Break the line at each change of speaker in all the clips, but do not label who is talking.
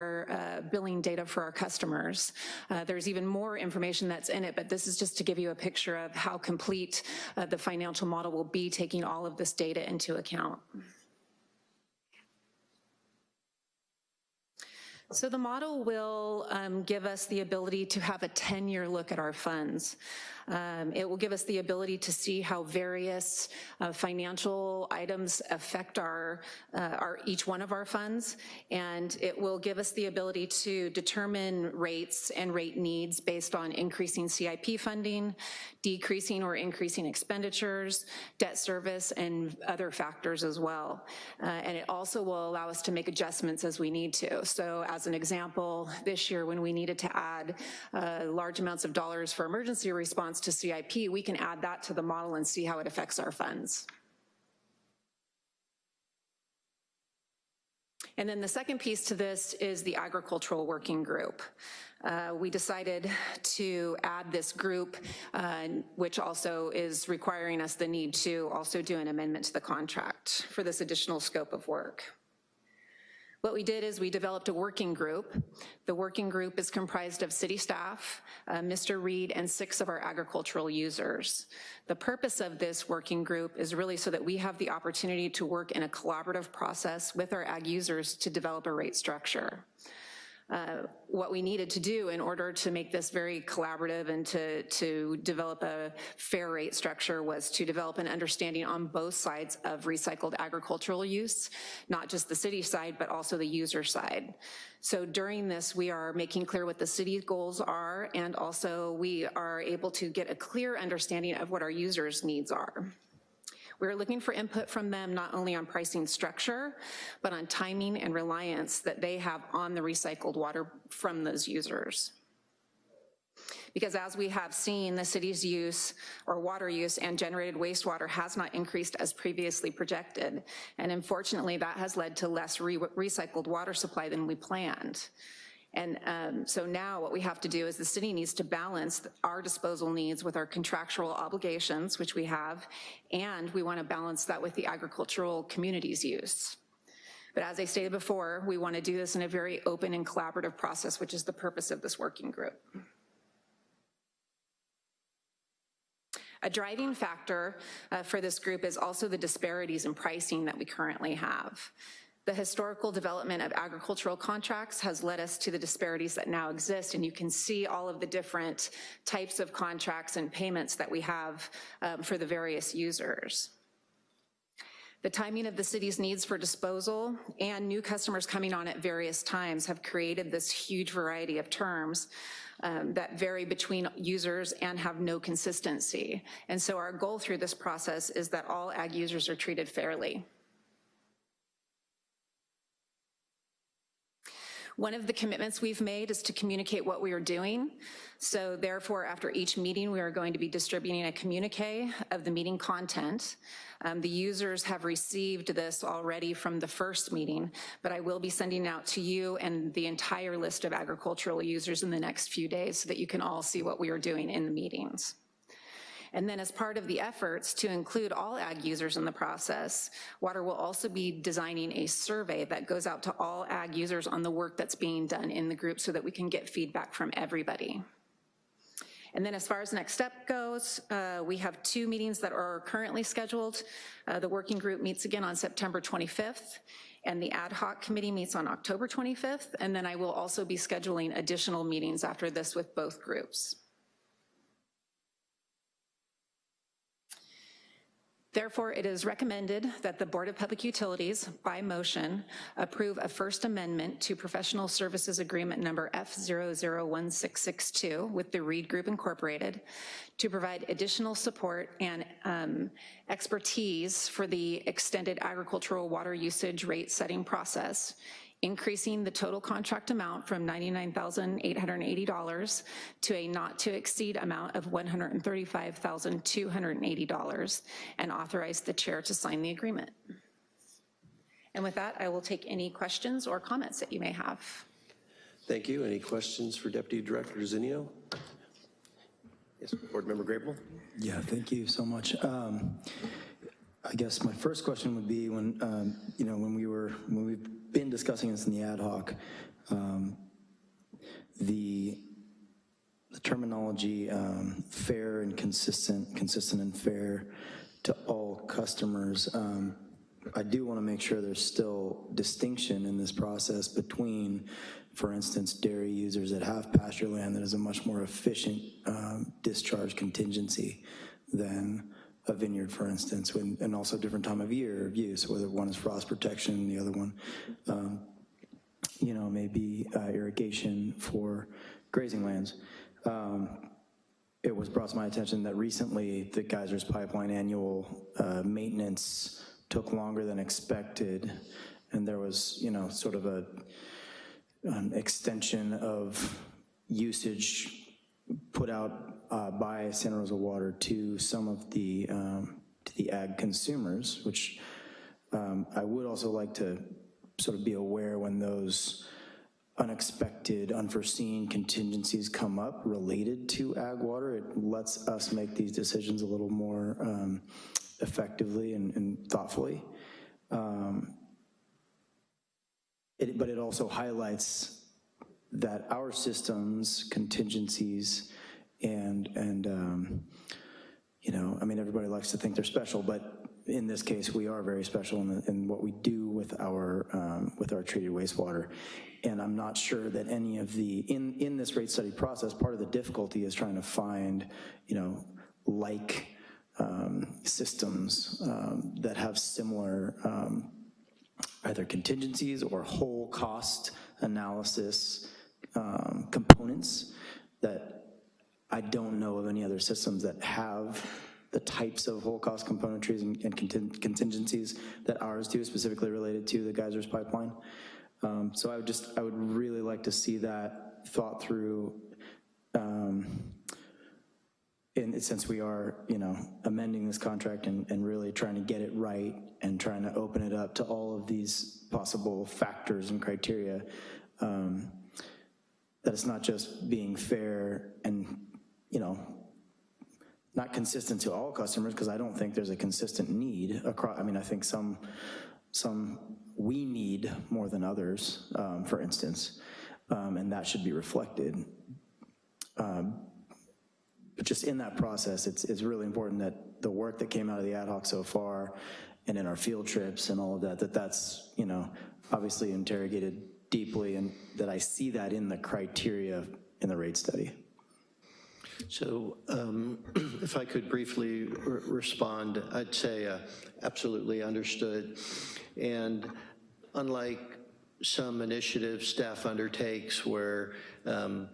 uh, billing data for our customers. Uh, there's even more information that's in it, but this is just to give you a picture of how complete uh, the financial model will be taking all of this data into account. So the model will um, give us the ability to have a 10-year look at our funds. Um, it will give us the ability to see how various uh, financial items affect our, uh, our each one of our funds, and it will give us the ability to determine rates and rate needs based on increasing CIP funding, decreasing or increasing expenditures, debt service, and other factors as well. Uh, and it also will allow us to make adjustments as we need to. So as an example, this year when we needed to add uh, large amounts of dollars for emergency response to CIP, we can add that to the model and see how it affects our funds. And then the second piece to this is the agricultural working group. Uh, we decided to add this group, uh, which also is requiring us the need to also do an amendment to the contract for this additional scope of work. What we did is we developed a working group. The working group is comprised of city staff, uh, Mr. Reed, and six of our agricultural users. The purpose of this working group is really so that we have the opportunity to work in a collaborative process with our ag users to develop a rate structure. Uh, what we needed to do in order to make this very collaborative and to, to develop a fair rate structure was to develop an understanding on both sides of recycled agricultural use, not just the city side, but also the user side. So during this, we are making clear what the city's goals are, and also we are able to get a clear understanding of what our users' needs are. We're looking for input from them not only on pricing structure, but on timing and reliance that they have on the recycled water from those users. Because as we have seen, the city's use or water use and generated wastewater has not increased as previously projected. And unfortunately, that has led to less re recycled water supply than we planned. And um, so now what we have to do is the city needs to balance our disposal needs with our contractual obligations, which we have, and we wanna balance that with the agricultural community's use. But as I stated before, we wanna do this in a very open and collaborative process, which is the purpose of this working group. A driving factor uh, for this group is also the disparities in pricing that we currently have. The historical development of agricultural contracts has led us to the disparities that now exist, and you can see all of the different types of contracts and payments that we have um, for the various users. The timing of the city's needs for disposal and new customers coming on at various times have created this huge variety of terms um, that vary between users and have no consistency. And so our goal through this process is that all ag users are treated fairly. One of the commitments we've made is to communicate what we are doing. So therefore, after each meeting, we are going to be distributing a communique of the meeting content. Um, the users have received this already from the first meeting, but I will be sending out to you and the entire list of agricultural users in the next few days so that you can all see what we are doing in the meetings. And then as part of the efforts to include all ag users in the process, Water will also be designing a survey that goes out to all ag users on the work that's being done in the group so that we can get feedback from everybody. And then as far as next step goes, uh, we have two meetings that are currently scheduled. Uh, the working group meets again on September 25th, and the ad hoc committee meets on October 25th, and then I will also be scheduling additional meetings after this with both groups. Therefore, it is recommended that the Board of Public Utilities, by motion, approve a first amendment to Professional Services Agreement number F001662 with the Reed Group Incorporated to provide additional support and um, expertise for the extended agricultural water usage rate setting process increasing the total contract amount from $99,880 to a not to exceed amount of $135,280 and authorize the chair to sign the agreement. And with that, I will take any questions or comments that you may have.
Thank you. Any questions for Deputy Director Zinio? Yes, Board Member Grable.
Yeah, thank you so much. Um, I guess my first question would be when, um, you know, when we were, when we've been discussing this in the ad hoc, Um, The the terminology, um, fair and consistent, consistent and fair to all customers. Um, I do want to make sure there's still distinction in this process between, for instance, dairy users that have pasture land that is a much more efficient um, discharge contingency than a vineyard, for instance, when- and also different time of year of use, whether one is frost protection, the other one um, you know, maybe uh, irrigation for grazing lands. Um, It was brought to my attention that recently the Geysers Pipeline annual uh, maintenance took longer than expected, and there was, you know, sort of a, an extension of usage put out uh, by Santa Rosa Water to some of the, um, to the ag consumers, which um, I would also like to sort of be aware when those unexpected, unforeseen contingencies come up related to ag water. It lets us make these decisions a little more um, effectively and and thoughtfully. Um, it- But it also highlights that our systems, contingencies, and, and, um, you know, I mean, everybody likes to think they're special, but in this case, we are very special in, the- in what we do with our, um, with our treated wastewater. And I'm not sure that any of the, in, in this rate study process, part of the difficulty is trying to find, you know, like um, systems um, that have similar um, either contingencies or whole cost analysis um, components that I don't know of any other systems that have the types of whole cost componentries and and contin- contingencies that ours do, specifically related to the geysers pipeline. Um, So I would just, I would really like to see that thought through um, in, since we are, you know, amending this contract and, and really trying to get it right and trying to open it up to all of these possible factors and criteria, um, that it's not just being fair and, you know, not consistent to all customers, because I don't think there's a consistent need across, I mean, I think some, some we need more than others, um, for instance, um, and that should be reflected. But just in that process, it's, it's really important that the work that came out of the ad hoc so far and in our field trips and all of that, that that's, you know, obviously interrogated deeply and that I see that in the criteria in the rate study.
So um, if I could briefly re- respond, I'd say uh, absolutely understood. And unlike some initiatives staff undertakes where um,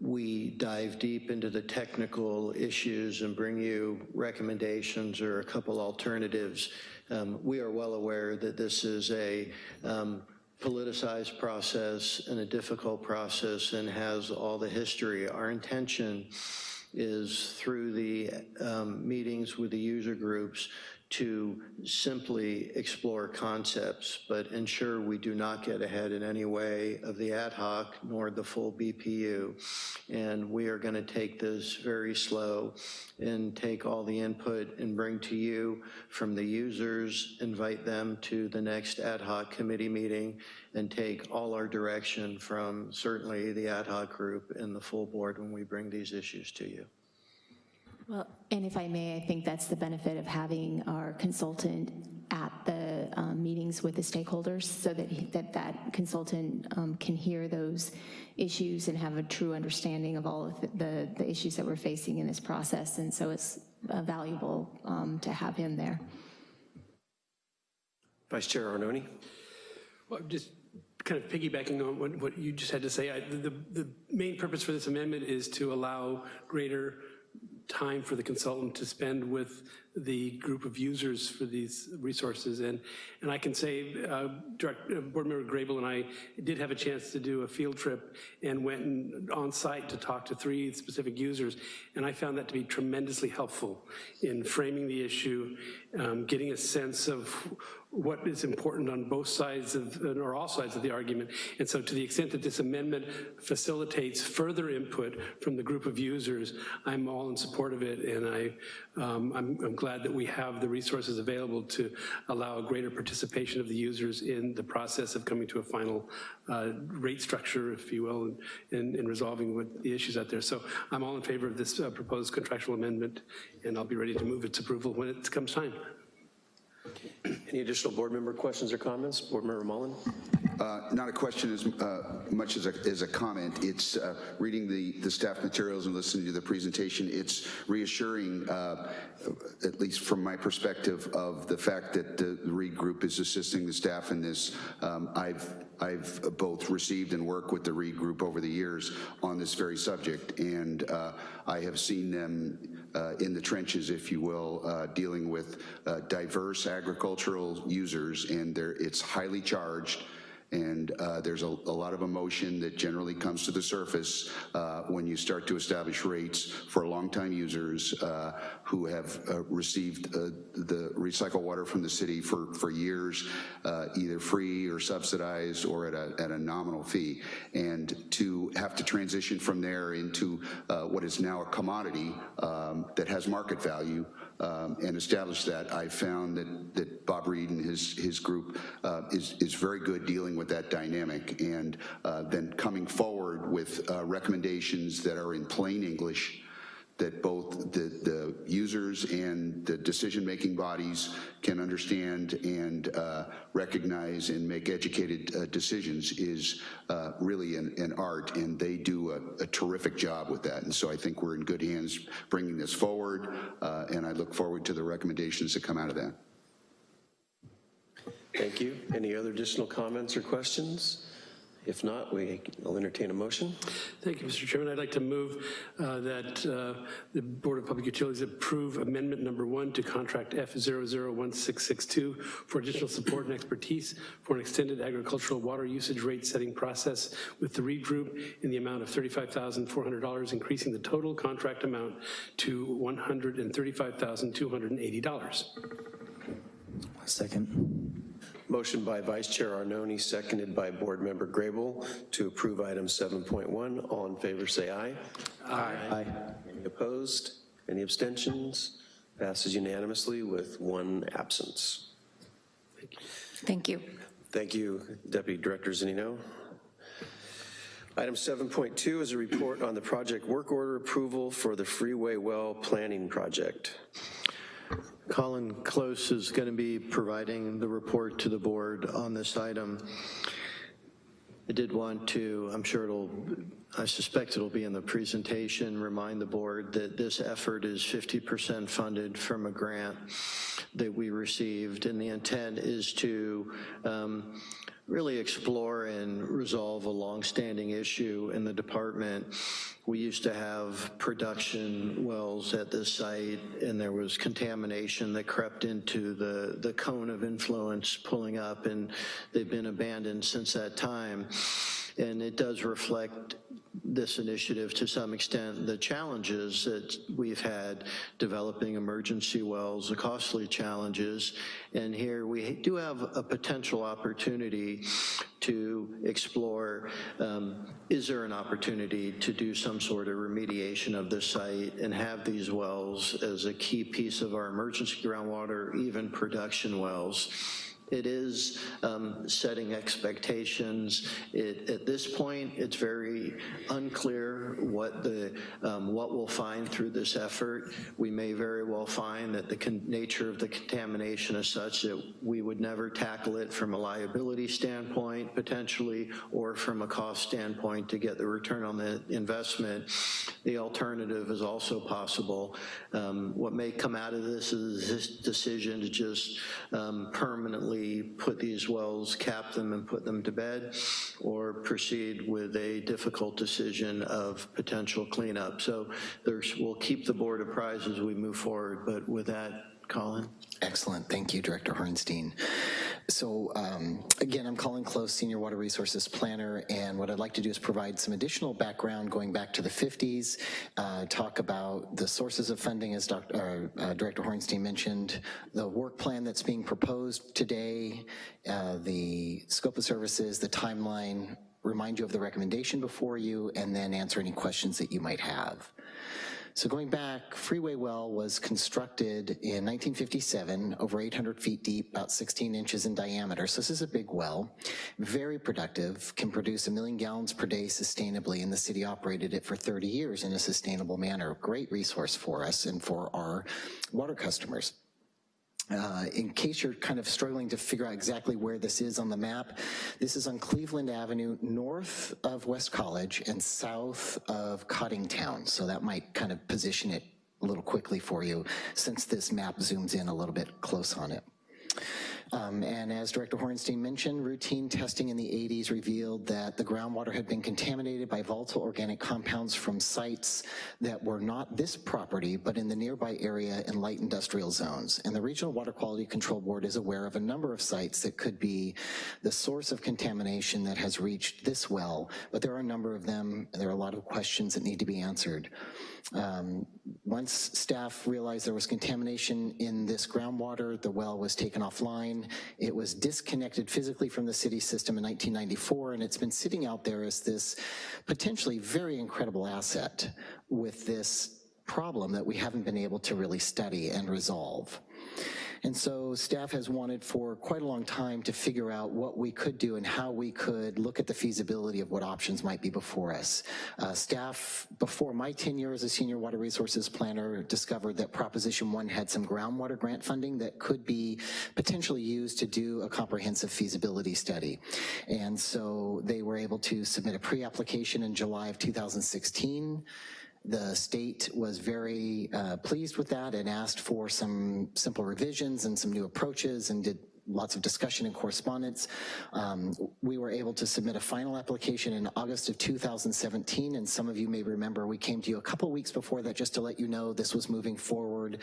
we dive deep into the technical issues and bring you recommendations or a couple alternatives, um, we are well aware that this is a um, politicized process and a difficult process and has all the history. Our intention is through the um, meetings with the user groups to simply explore concepts, but ensure we do not get ahead in any way of the ad hoc nor the full BPU. And we are going to take this very slow and take all the input and bring to you from the users, invite them to the next ad hoc committee meeting, and take all our direction from certainly the ad hoc group and the full board when we bring these issues to you.
Well, and if I may, I think that's the benefit of having our consultant at the um, meetings with the stakeholders so that he- that, that consultant um, can hear those issues and have a true understanding of all of the- the, the issues that we're facing in this process. And so it's uh, valuable um, to have him there.
Vice Chair Arnone?
Well, just kind of piggybacking on what, what you just had to say, I, the, the main purpose for this amendment is to allow greater time for the consultant to spend with the group of users for these resources. And, and I can say, uh, Direct, uh, Board Member Grable and I did have a chance to do a field trip and went on site to talk to three specific users. And I found that to be tremendously helpful in framing the issue, um, getting a sense of what is important on both sides of, or all sides of the argument. And so to the extent that this amendment facilitates further input from the group of users, I'm all in support of it, and I, um, I'm, I'm glad that we have the resources available to allow a greater participation of the users in the process of coming to a final uh, rate structure, if you will, in, in resolving what the issues out there. So I'm all in favor of this uh, proposed contractual amendment, and I'll be ready to move its approval when it comes time.
Any additional board member questions or comments? Board Member Mullen?
Uh, Not a question as uh, much as a, as a comment. It's uh, reading the, the staff materials and listening to the presentation, it's reassuring, uh, at least from my perspective, of the fact that the Reed Group is assisting the staff in this. Um, I've, I've both received and worked with the Reed Group over the years on this very subject, and uh, I have seen them uh, in the trenches, if you will, uh, dealing with uh, diverse agricultural users, and it's highly charged, and uh, there's a, a lot of emotion that generally comes to the surface uh, when you start to establish rates for longtime users uh, who have uh, received uh, the recycled water from the city for, for years, uh, either free or subsidized or at a, at a nominal fee. And to have to transition from there into what is now a commodity um, that has market value um, and establish that, I found that, that Bob Reed and his, his group uh, is, is very good dealing with that dynamic. And uh, then coming forward with uh, recommendations that are in plain English that both the, the users and the decision-making bodies can understand and uh, recognize and make educated uh, decisions is uh, really an, an art, and they do a, a terrific job with that. And so I think we're in good hands bringing this forward, uh, and I look forward to the recommendations that come out of that.
Thank you. Any other additional comments or questions? If not, we, I'll entertain a motion.
Thank you, Mr. Chairman. I'd like to move uh, that uh, the Board of Public Utilities approve amendment number one to contract F001662 for additional support and expertise for an extended agricultural water usage rate setting process with the Reed Group in the amount of $35,400, increasing the total contract amount to $135,280.
Second.
Motion by Vice Chair Arnone, seconded by Board Member Grable to approve item 7.1. All in favor, say aye.
Aye.
Any opposed? Any abstentions? Passes unanimously with one absence.
Thank you.
Thank you, Deputy Director Zanino. Item 7.2 is a report on the project work order approval for the Freeway Well Planning Project.
Colin Close is going to be providing the report to the board on this item. I did want to, I'm sure it'll, I suspect it'll be in the presentation, remind the board that this effort is 50% funded from a grant that we received, and the intent is to um, really explore and resolve a longstanding issue in the department. We used to have production wells at this site, and there was contamination that crept into the, the cone of influence pulling up, and they've been abandoned since that time. And it does reflect this initiative to some extent, the challenges that we've had developing emergency wells, the costly challenges, and here we do have a potential opportunity to explore, um, is there an opportunity to do some sort of remediation of this site and have these wells as a key piece of our emergency groundwater, even production wells. It is um, setting expectations. It, at this point, it's very unclear what the um, what we'll find through this effort. We may very well find that the nature of the contamination is such that we would never tackle it from a liability standpoint, potentially, or from a cost standpoint to get the return on the investment. The alternative is also possible. Um, what may come out of this is this decision to just um, permanently put these wells, cap them and put them to bed, or proceed with a difficult decision of potential cleanup. So there's, we'll keep the board apprised as we move forward, but with that Colin.
Excellent, thank you, Director Horenstein. So um, again, I'm Colin Close, Senior Water Resources Planner, and what I'd like to do is provide some additional background going back to the 50s, uh, talk about the sources of funding, as Dr., uh, uh, Director Horenstein mentioned, the work plan that's being proposed today, uh, the scope of services, the timeline, remind you of the recommendation before you, and then answer any questions that you might have. So going back, Freeway Well was constructed in 1957, over 800 feet deep, about 16 inches in diameter. So this is a big well, very productive, can produce a million gallons per day sustainably, and the city operated it for 30 years in a sustainable manner. Great resource for us and for our water customers. Uh, in case you're kind of struggling to figure out exactly where this is on the map, this is on Cleveland Avenue, north of West College and south of Coddingtown. So that might kind of position it a little quickly for you since this map zooms in a little bit close on it. Um, and as Director Horenstein mentioned, routine testing in the 80s revealed that the groundwater had been contaminated by volatile organic compounds from sites that were not this property, but in the nearby area in light industrial zones. And the Regional Water Quality Control Board is aware of a number of sites that could be the source of contamination that has reached this well, but there are a number of them, there are a lot of questions that need to be answered. Um, once staff realized there was contamination in this groundwater, the well was taken offline. It was disconnected physically from the city system in 1994, and it's been sitting out there as this potentially very incredible asset with this problem that we haven't been able to really study and resolve. And so staff has wanted for quite a long time to figure out what we could do and how we could look at the feasibility of what options might be before us. Uh, staff, before my tenure as a senior water resources planner, discovered that Proposition 1 had some groundwater grant funding that could be potentially used to do a comprehensive feasibility study. And so they were able to submit a pre-application in July of 2016. The state was very uh, pleased with that and asked for some simple revisions and some new approaches and did lots of discussion and correspondence. Um, we were able to submit a final application in August of 2017, and some of you may remember we came to you a couple weeks before that just to let you know this was moving forward.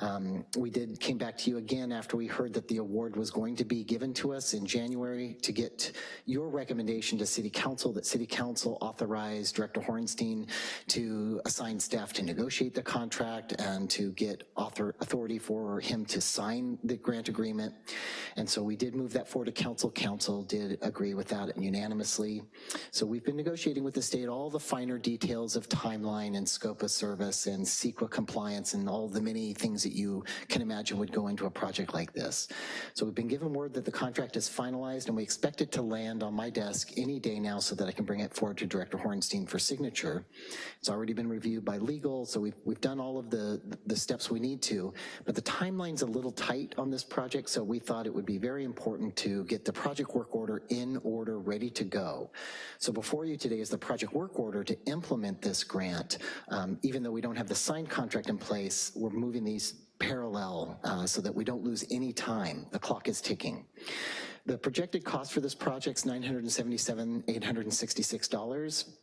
Um, we did came back to you again after we heard that the award was going to be given to us in January to get your recommendation to City Council, that City Council authorized Director Horenstein to assign staff to negotiate the contract and to get author authority for him to sign the grant agreement. And so we did move that forward to council. Council did agree with that unanimously. So we've been negotiating with the state all the finer details of timeline and scope of service and CEQA compliance and all the many things that you can imagine would go into a project like this. So we've been given word that the contract is finalized and we expect it to land on my desk any day now so that I can bring it forward to Director Horenstein for signature. It's already been reviewed by legal, so we've, we've done all of the, the steps we need to, but the timeline's a little tight on this project, so we thought it would be very important to get the project work order in order, ready to go. So before you today is the project work order to implement this grant. Um, even though we don't have the signed contract in place, we're moving these parallel uh, so that we don't lose any time. The clock is ticking. The projected cost for this project is $977,866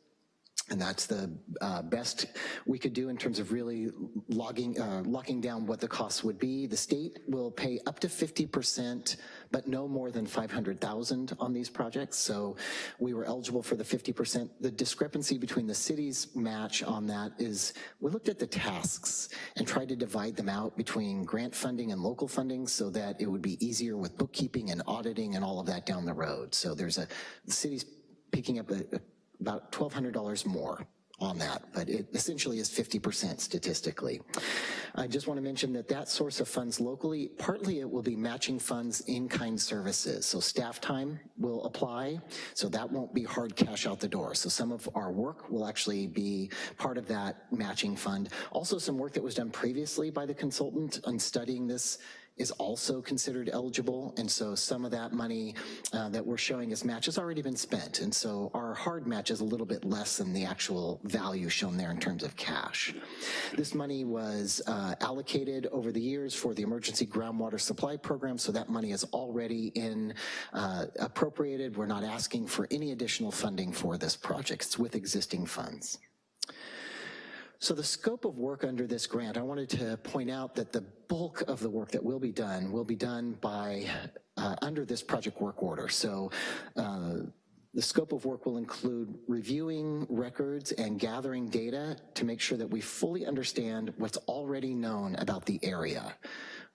and that's the uh, best we could do in terms of really logging, uh, locking down what the costs would be. The state will pay up to 50%, but no more than 500,000 on these projects. So we were eligible for the 50%. The discrepancy between the city's match on that is we looked at the tasks and tried to divide them out between grant funding and local funding so that it would be easier with bookkeeping and auditing and all of that down the road. So there's a, the city's picking up a, a about $1,200 more on that, but it essentially is 50% statistically. I just want to mention that that source of funds locally, partly it will be matching funds in-kind services. So staff time will apply, so that won't be hard cash out the door. So some of our work will actually be part of that matching fund. Also some work that was done previously by the consultant on studying this is also considered eligible, and so some of that money uh, that we're showing as match has already been spent, and so our hard match is a little bit less than the actual value shown there in terms of cash. This money was uh, allocated over the years for the Emergency Groundwater Supply Program, so that money is already in uh, appropriated. We're not asking for any additional funding for this project. It's with existing funds. So the scope of work under this grant, I wanted to point out that the bulk of the work that will be done will be done by, uh, under this project work order. So uh, the scope of work will include reviewing records and gathering data to make sure that we fully understand what's already known about the area.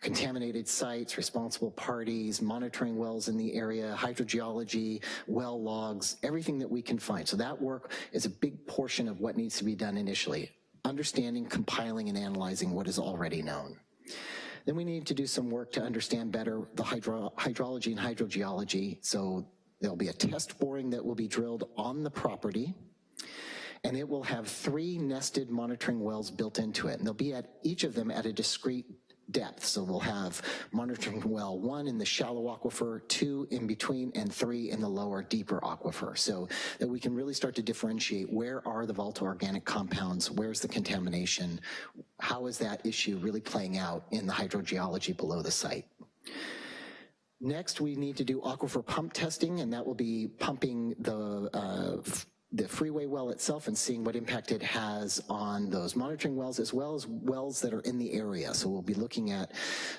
Contaminated sites, responsible parties, monitoring wells in the area, hydrogeology, well logs, everything that we can find. So that work is a big portion of what needs to be done initially understanding, compiling, and analyzing what is already known. Then we need to do some work to understand better the hydro hydrology and hydrogeology. So there'll be a test boring that will be drilled on the property, and it will have three nested monitoring wells built into it. And they'll be at each of them at a discrete depth. So we'll have monitoring well one in the shallow aquifer, two in between, and three in the lower, deeper aquifer. So that we can really start to differentiate where are the volatile organic compounds, where's the contamination, how is that issue really playing out in the hydrogeology below the site. Next, we need to do aquifer pump testing, and that will be pumping the uh, the freeway well itself and seeing what impact it has on those monitoring wells as well as wells that are in the area. So we'll be looking at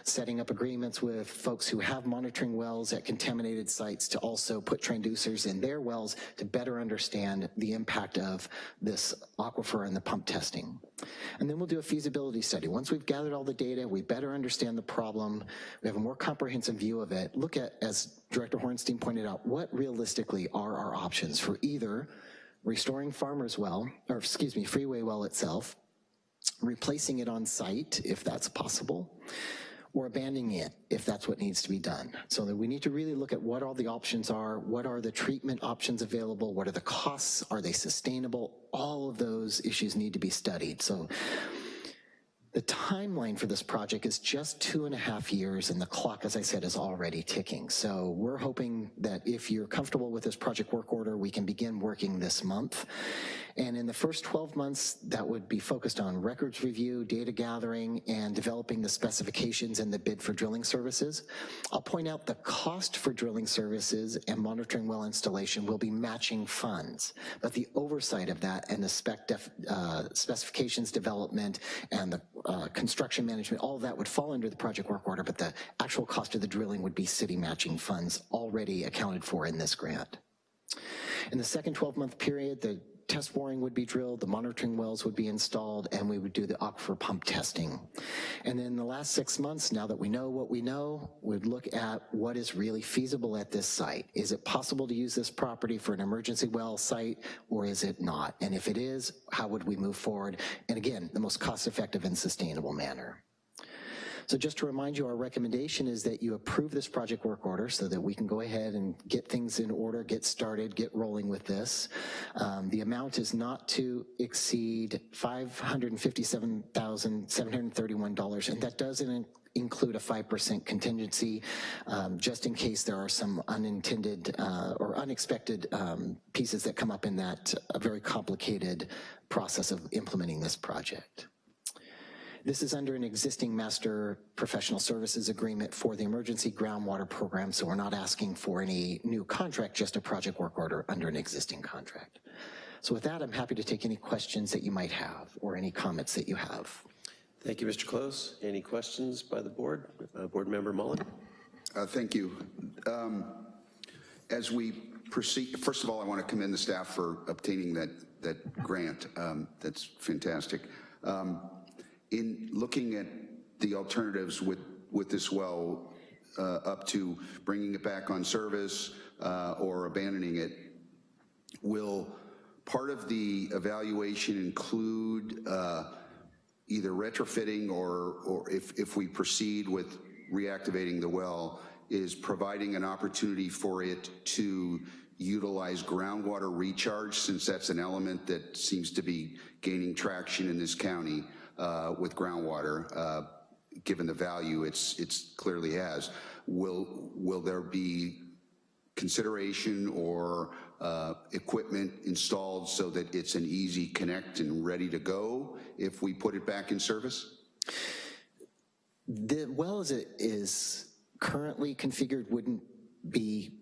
setting up agreements with folks who have monitoring wells at contaminated sites to also put transducers in their wells to better understand the impact of this aquifer and the pump testing. And then we'll do a feasibility study. Once we've gathered all the data, we better understand the problem, we have a more comprehensive view of it, look at, as Director Horenstein pointed out, what realistically are our options for either restoring farmer's well, or excuse me, freeway well itself, replacing it on site if that's possible, or abandoning it if that's what needs to be done. So that we need to really look at what all the options are, what are the treatment options available, what are the costs, are they sustainable? All of those issues need to be studied. So the timeline for this project is just two and a half years and the clock, as I said, is already ticking. So we're hoping that if you're comfortable with this project work order, we can begin working this month. And in the first 12 months, that would be focused on records review, data gathering, and developing the specifications and the bid for drilling services. I'll point out the cost for drilling services and monitoring well installation will be matching funds, but the oversight of that and the spec def, uh, specifications development and the uh, construction management, all that would fall under the project work order, but the actual cost of the drilling would be city matching funds already accounted for in this grant. In the second 12-month period, the test boring would be drilled, the monitoring wells would be installed, and we would do the aquifer pump testing. And then the last six months, now that we know what we know, we'd look at what is really feasible at this site. Is it possible to use this property for an emergency well site, or is it not? And if it is, how would we move forward? And again, the most cost-effective and sustainable manner. So just to remind you, our recommendation is that you approve this project work order so that we can go ahead and get things in order, get started, get rolling with this. Um, the amount is not to exceed $557,731, and that doesn't include a 5% contingency, um, just in case there are some unintended uh, or unexpected um, pieces that come up in that uh, very complicated process of implementing this project. This is under an existing master professional services agreement for the emergency groundwater program, so we're not asking for any new contract, just a project work order under an existing contract. So with that, I'm happy to take any questions that you might have or any comments that you have.
Thank you, Mr. Close. Any questions by the board? Uh, Board Member Mullen?
Uh, Thank you. Um, As we proceed, first of all, I want to commend the staff for obtaining that, that grant. Um, That's fantastic. Um, In looking at the alternatives with, with this well, uh, up to bringing it back on service uh, or abandoning it, will part of the evaluation include uh, either retrofitting or, or if, if we proceed with reactivating the well, is providing an opportunity for it to utilize groundwater recharge, since that's an element that seems to be gaining traction in this county uh, with groundwater, uh, given the value it's, it's clearly has. Will, will there be consideration or uh, equipment installed so that it's an easy connect and ready to go if we put it back in service?
The well as it is currently configured wouldn't be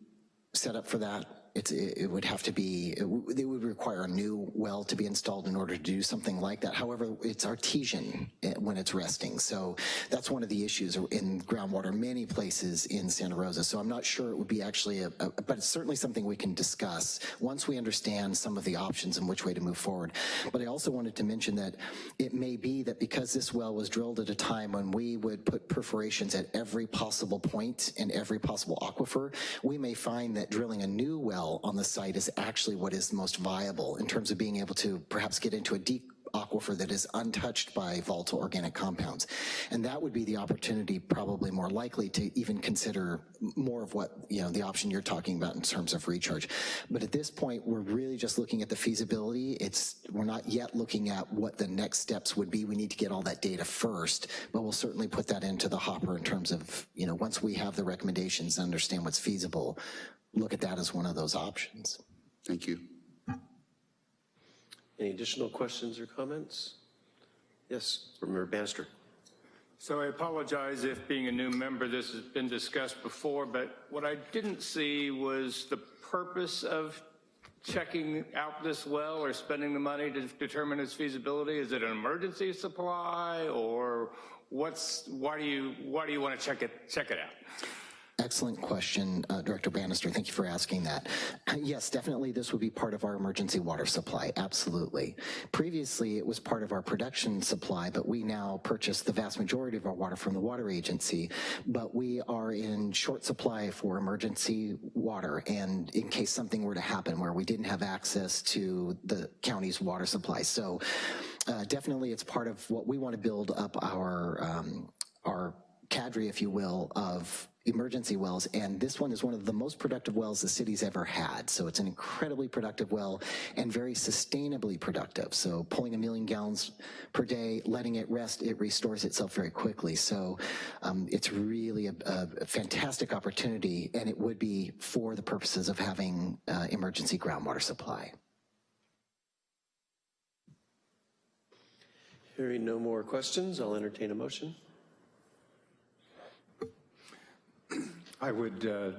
set up for that. It's, it would have to be, it it would require a new well to be installed in order to do something like that. However, it's artesian eh, when it's resting, so that's one of the issues in groundwater many places in Santa Rosa. So I'm not sure it would be actually, a, a, but it's certainly something we can discuss once we understand some of the options and which way to move forward. But I also wanted to mention that it may be that because this well was drilled at a time when we would put perforations at every possible point in every possible aquifer, we may find that drilling a new well on the site is actually what is most viable in terms of being able to perhaps get into a deep aquifer that is untouched by volatile organic compounds. And that would be the opportunity probably more likely to even consider more of what, you know, the option you're talking about in terms of recharge. But at this point, we're really just looking at the feasibility. It's, we're not yet looking at what the next steps would be. We need to get all that data first, but we'll certainly put that into the hopper in terms of, you know, once we have the recommendations and understand what's feasible, look at that as one of those options.
Thank you.
Any additional questions or comments? Yes, Board Member Bannister.
So I apologize if being a new member, this has been discussed before, but what I didn't see was the purpose of checking out this well or spending the money to determine its feasibility. Is it an emergency supply or what's, why do you, why do you want to check it, check it out?
Excellent question, uh, Director Bannister. Thank you for asking that. Yes, definitely this would be part of our emergency water supply, absolutely. Previously, it was part of our production supply, but we now purchase the vast majority of our water from the water agency, but we are in short supply for emergency water, and in case something were to happen where we didn't have access to the county's water supply. So uh, definitely it's part of what we want to build up our, um, our cadre, if you will, of emergency wells, and this one is one of the most productive wells the city's ever had. So it's an incredibly productive well and very sustainably productive. So pulling a million gallons per day, letting it rest, it restores itself very quickly. So um, it's really a, a, fantastic opportunity, and it would be for the purposes of having uh, emergency groundwater supply.
Hearing no more questions, I'll entertain a motion.
I would uh,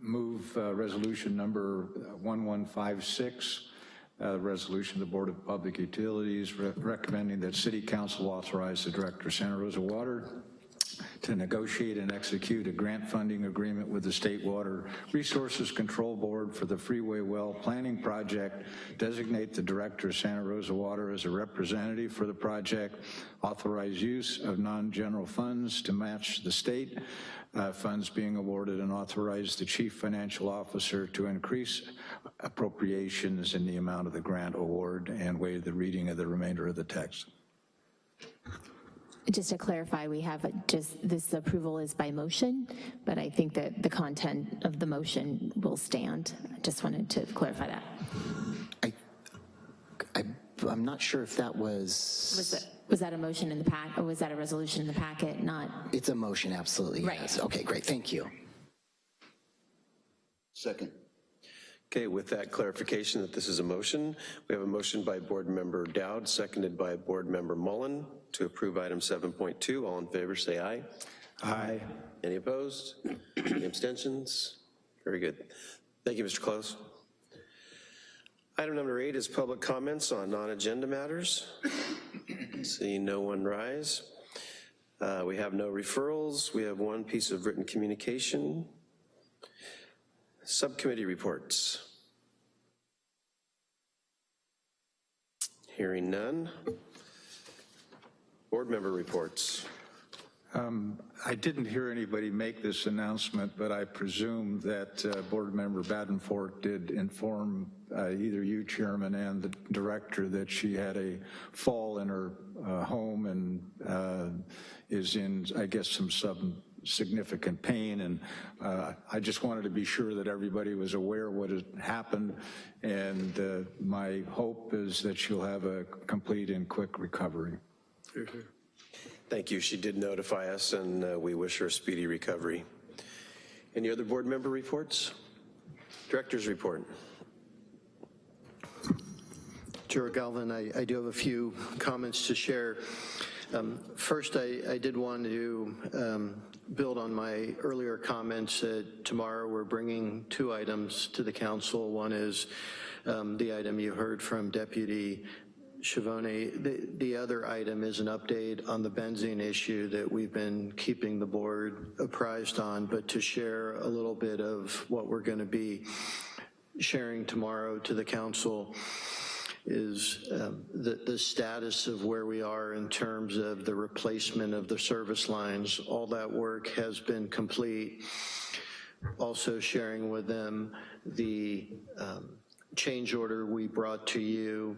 move uh, resolution number 1156, uh, resolution of the Board of Public Utilities re recommending that City Council authorize the Director of Santa Rosa Water to negotiate and execute a grant funding agreement with the State Water Resources Control Board for the Freeway Well Planning Project, designate the Director of Santa Rosa Water as a representative for the project, authorize use of non-general funds to match the state uh, funds being awarded and authorize the chief financial officer to increase appropriations in the amount of the grant award and waive the reading of the remainder of the text.
Just to clarify, we have just, this approval is by motion, but I think that the content of the motion will stand. I Just wanted to clarify that.
I, I, I'm not sure if that was...
Was that, was that a motion in the pack, or was that a resolution in the packet, not?
It's a motion, absolutely,
Right.
yes. Okay, great, thank you.
Second.
Okay, with that clarification that this is a motion, we have a motion by Board Member Dowd, seconded by Board Member Mullen to approve item 7.2. All in favor, say aye.
Aye.
Any opposed? Any abstentions? Very good. Thank you, Mr. Close. Item number eight is public comments on non-agenda matters. See no one rise. Uh, We have no referrals. We have one piece of written communication. Subcommittee reports. Hearing none. Board member reports.
I didn't hear anybody make this announcement, but I presume that uh, Board Member Badenfort did inform uh, either you, Chairman, and the Director that she had a fall in her uh, home and uh, is in, I guess, some some significant pain, and uh, I just wanted to be sure that everybody was aware of what had happened, and uh, my hope is that she'll have a complete and quick recovery.
Thank you. She did notify us, and uh, we wish her a speedy recovery. Any other board member reports? Director's report.
Chair Galvin, I, I do have a few comments to share. Um, First, I, I did want to um, build on my earlier comments that tomorrow we're bringing two items to the council. One is um, the item you heard from Deputy Schiavone. The, the other item is an update on the benzene issue that we've been keeping the board apprised on, but to share a little bit of what we're gonna be sharing tomorrow to the council is um, the, the status of where we are in terms of the replacement of the service lines. All that work has been complete. Also sharing with them the um, change order we brought to you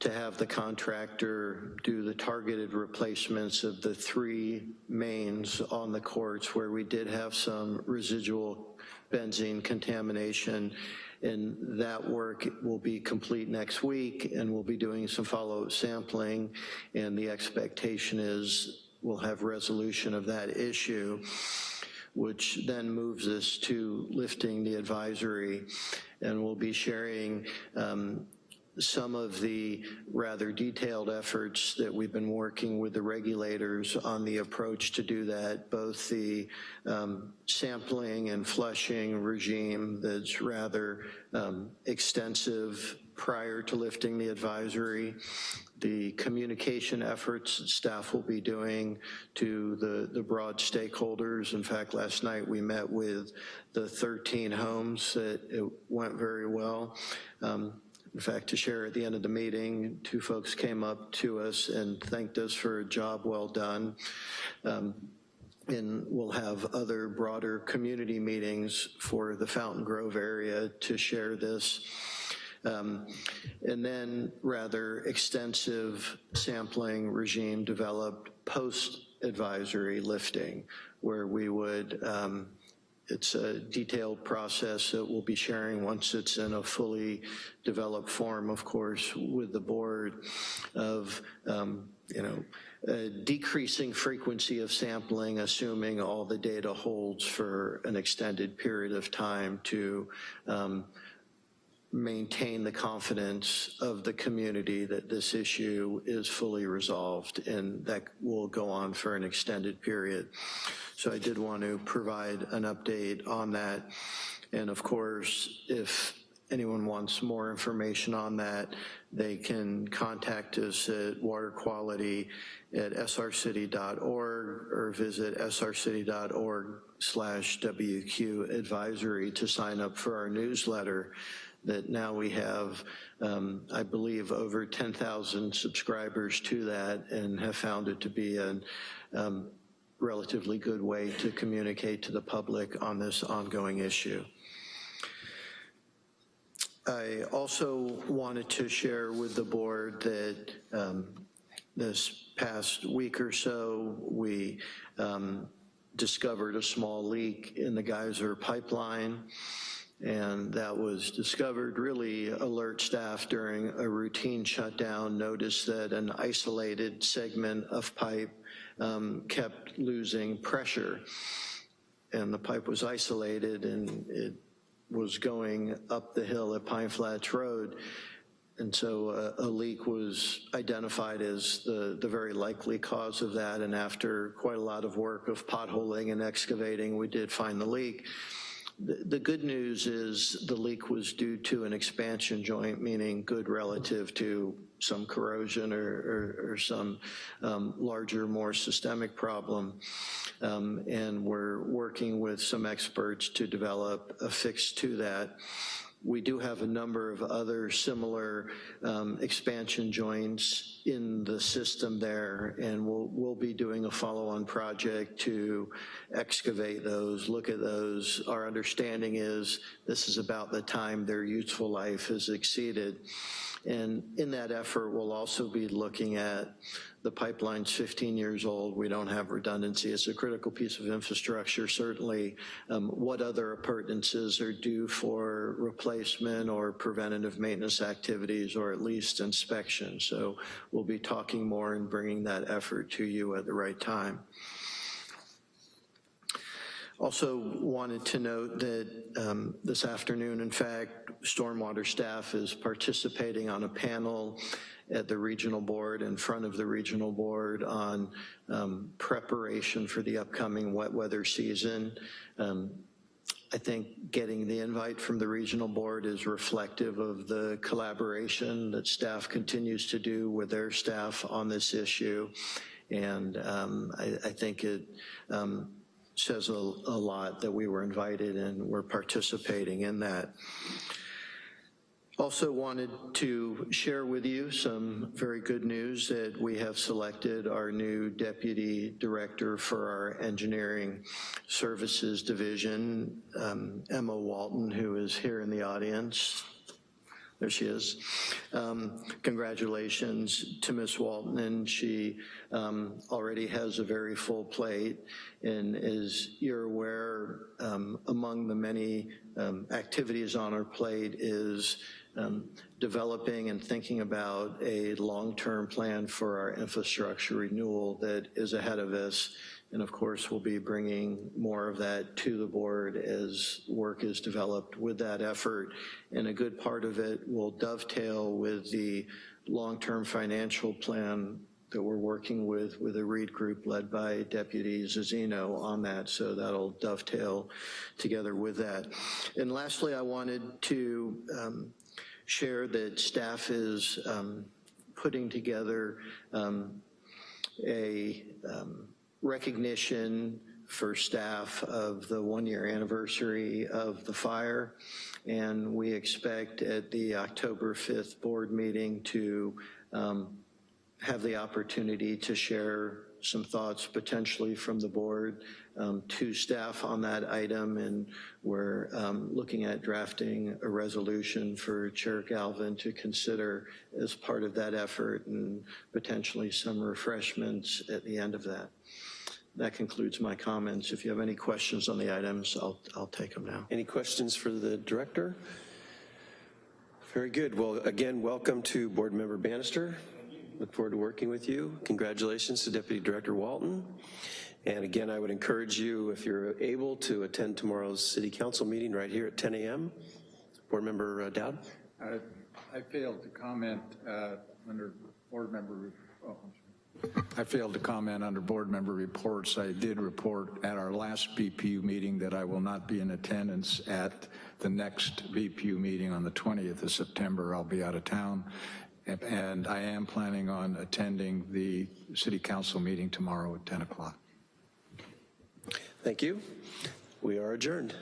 to have the contractor do the targeted replacements of the three mains on the courts where we did have some residual benzene contamination. And that work will be complete next week, and we'll be doing some follow-up sampling, and the expectation is we'll have resolution of that issue, which then moves us to lifting the advisory, and we'll be sharing um, some of the rather detailed efforts that we've been working with the regulators on the approach to do that, both the um, sampling and flushing regime that's rather um, extensive prior to lifting the advisory, the communication efforts staff will be doing to the, the broad stakeholders. In fact, last night we met with the 13 homes that it went very well. Um, in fact, to share at the end of the meeting, two folks came up to us and thanked us for a job well done. Um, and we'll have other broader community meetings for the Fountaingrove area to share this. Um, and then rather extensive sampling regime developed post-advisory lifting, where we would um, it's a detailed process that we'll be sharing once it's in a fully developed form, of course, with the board of, um, you know, decreasing frequency of sampling, assuming all the data holds for an extended period of time to um, maintain the confidence of the community that this issue is fully resolved and that will go on for an extended period. So I did want to provide an update on that. And of course, if anyone wants more information on that, they can contact us at water quality at srcity.org or visit srcity.org slash WQ advisory to sign up for our newsletter that now we have, um, I believe, over 10,000 subscribers to that and have found it to be a um, relatively good way to communicate to the public on this ongoing issue. I also wanted to share with the board that um, this past week or so, we um, discovered a small leak in the geyser pipeline and that was discovered, really alert staff during a routine shutdown noticed that an isolated segment of pipe um, kept losing pressure. And the pipe was isolated and it was going up the hill at Pine Flats Road. And so uh, a leak was identified as the, the very likely cause of that. And after quite a lot of work of potholing and excavating, we did find the leak. The, good news is the leak was due to an expansion joint, meaning good relative to some corrosion or, or, or some um, larger, more systemic problem. Um, and we're working with some experts to develop a fix to that. We do have a number of other similar um, expansion joints in the system there, and we'll, we'll be doing a follow-on project to excavate those, look at those. Our understanding is this is about the time their useful life has exceeded. And in that effort, we'll also be looking at the pipeline's 15 years old. We don't have redundancy. It's a critical piece of infrastructure. Certainly, um, what other appurtenances are due for replacement or preventative maintenance activities or at least inspection. So we'll be talking more and bringing that effort to you at the right time. Also wanted to note that um, this afternoon, in fact, stormwater staff is participating on a panel at the regional board, in front of the regional board on um, preparation for the upcoming wet weather season. Um, I think getting the invite from the regional board is reflective of the collaboration that staff continues to do with their staff on this issue. And um, I, I think it um, says a, a lot that we were invited and we're participating in that. Also wanted to share with you some very good news that we have selected our new deputy director for our engineering services division, um, Emma Walton, who is here in the audience. There she is. Um, congratulations to Ms. Walton, and she um, already has a very full plate. And as you're aware, um, among the many um, activities on her plate is um, developing and thinking about a long-term plan for our infrastructure renewal that is ahead of us. And of course, we'll be bringing more of that to the board as work is developed with that effort. And a good part of it will dovetail with the long-term financial plan that we're working with, with a Reed group led by Deputy Zazino on that, so that'll dovetail together with that. And lastly, I wanted to um, share that staff is um, putting together um, a um, recognition for staff of the one-year anniversary of the fire. And we expect at the October 5th board meeting to um, have the opportunity to share some thoughts potentially from the board um, to staff on that item, and we're um, looking at drafting a resolution for Chair Galvin to consider as part of that effort and potentially some refreshments at the end of that. That concludes my comments. If you have any questions on the items, I'll, I'll take them now.
Any questions for the director? Very good. Well, again, welcome to Board Member Bannister. Look forward to working with you. Congratulations to Deputy Director Walton. And again, I would encourage you, if you're able, to attend tomorrow's City Council meeting right here at 10 a.m. Board Member uh, Dowd?
I I failed to comment uh, under board member, oh, I failed to comment under board member reports. I did report at our last BPU meeting that I will not be in attendance at the next BPU meeting on the 20th of September. I'll be out of town. And- I am planning on attending the city council meeting tomorrow at 10 o'clock.
Thank you. We are adjourned.